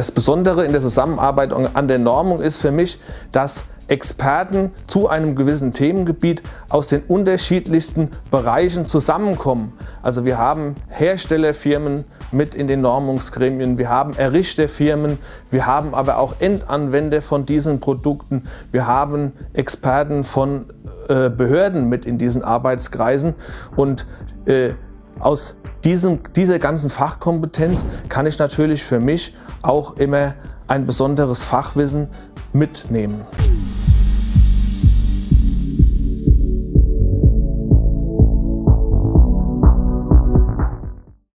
Das Besondere in der Zusammenarbeit an der Normung ist für mich, dass Experten zu einem gewissen Themengebiet aus den unterschiedlichsten Bereichen zusammenkommen. Also wir haben Herstellerfirmen mit in den Normungsgremien, wir haben Errichterfirmen, wir haben aber auch Endanwender von diesen Produkten, wir haben Experten von äh, Behörden mit in diesen Arbeitskreisen und äh, aus diesem, dieser ganzen Fachkompetenz kann ich natürlich für mich auch immer ein besonderes Fachwissen mitnehmen.